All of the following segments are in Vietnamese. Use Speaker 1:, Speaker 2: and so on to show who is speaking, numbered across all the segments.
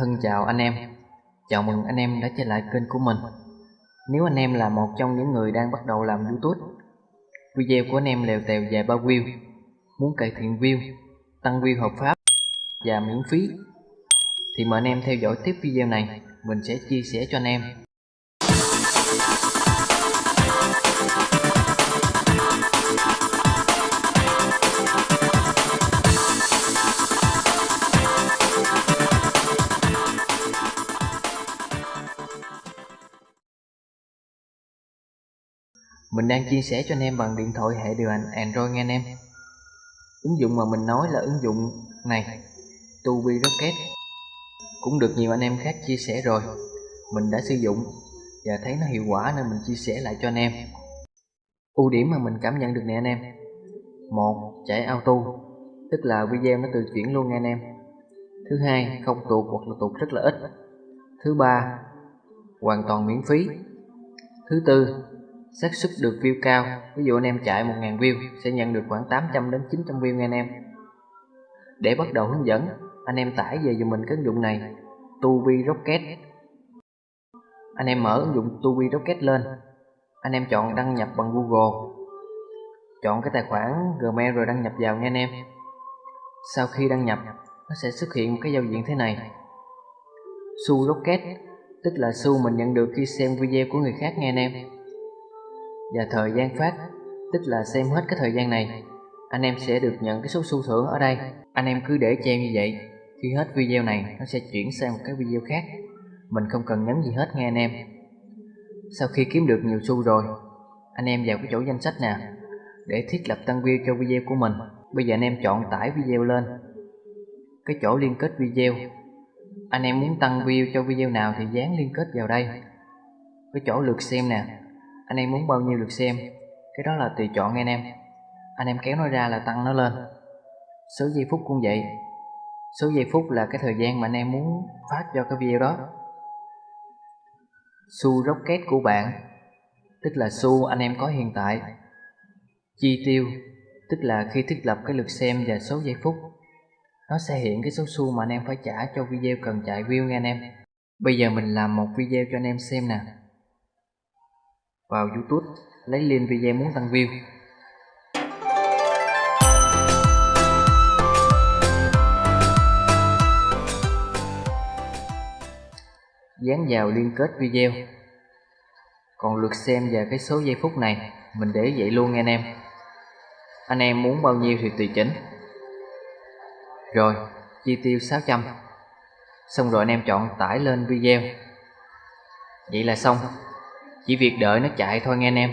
Speaker 1: Thân chào anh em. Chào mừng anh em đã trở lại kênh của mình. Nếu anh em là một trong những người đang bắt đầu làm youtube, Video của anh em lèo tèo dài 3 view, Muốn cải thiện view, Tăng view hợp pháp, Và miễn phí, Thì mời anh em theo dõi tiếp video này. Mình sẽ chia sẻ cho anh em. Mình đang chia sẻ cho anh em bằng điện thoại hệ điều hành Android nghe anh em. Ứng dụng mà mình nói là ứng dụng này Tubi Rocket. Cũng được nhiều anh em khác chia sẻ rồi. Mình đã sử dụng Và thấy nó hiệu quả nên mình chia sẻ lại cho anh em. Ưu điểm mà mình cảm nhận được nè anh em. Một, chạy auto. Tức là video nó tự chuyển luôn nha anh em. Thứ hai, không tuột hoặc là tuột rất là ít. Thứ ba, hoàn toàn miễn phí. Thứ tư xác suất được view cao. Ví dụ anh em chạy 1.000 view, sẽ nhận được khoảng 800 đến 900 view nha anh em. Để bắt đầu hướng dẫn, anh em tải về dùm mình cái ứng dụng này Tubi Rocket anh em mở ứng dụng Tubi Rocket lên. Anh em chọn đăng nhập bằng Google. Chọn cái tài khoản Gmail rồi đăng nhập vào nha anh em. Sau khi đăng nhập, nó sẽ xuất hiện một cái giao diện thế này. Su Rocket tức là xu mình nhận được khi xem video của người khác nghe anh em và thời gian phát, tức là xem hết cái thời gian này, anh em sẽ được nhận cái số xu thưởng ở đây. Anh em cứ để treo như vậy, khi hết video này, nó sẽ chuyển sang một cái video khác. Mình không cần nhấn gì hết nghe anh em. Sau khi kiếm được nhiều xu rồi, anh em vào cái chỗ danh sách nè, để thiết lập tăng view cho video của mình. Bây giờ anh em chọn tải video lên. Cái chỗ liên kết video, anh em muốn tăng view cho video nào thì dán liên kết vào đây. Cái chỗ lượt xem nè anh em muốn bao nhiêu lượt xem. Cái đó là tùy chọn nghe anh em. Anh em kéo nó ra là tăng nó lên. Số giây phút cũng vậy. Số giây phút là cái thời gian mà anh em muốn phát cho cái video đó. Xu rocket của bạn, tức là xu anh em có hiện tại. Chi tiêu, tức là khi thiết lập cái lượt xem và số giây phút. Nó sẽ hiện cái số xu mà anh em phải trả cho video cần chạy view nghe anh em. Bây giờ mình làm một video cho anh em xem nè vào youtube, lấy link video muốn tăng view. Dán vào liên kết video. Còn lượt xem và cái số giây phút này, mình để vậy luôn anh em. Anh em muốn bao nhiêu thì tùy chỉnh. Rồi, chi tiêu 600 xong rồi anh em chọn tải lên video. Vậy là xong chỉ việc đợi nó chạy thôi nghe anh em.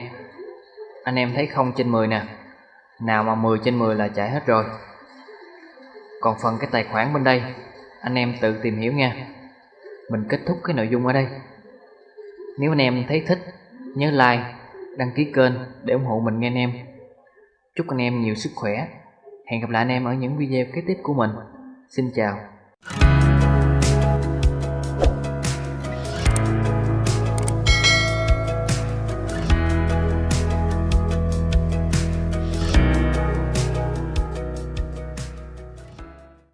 Speaker 1: Anh em thấy không trên 10 nè. Nào mà 10 trên 10 là chạy hết rồi. Còn phần cái tài khoản bên đây, anh em tự tìm hiểu nha. Mình kết thúc cái nội dung ở đây. Nếu anh em thấy thích, nhớ like, đăng ký kênh để ủng hộ mình nghe anh em. Chúc anh em nhiều sức khỏe. Hẹn gặp lại anh em ở những video kế tiếp của mình. Xin chào.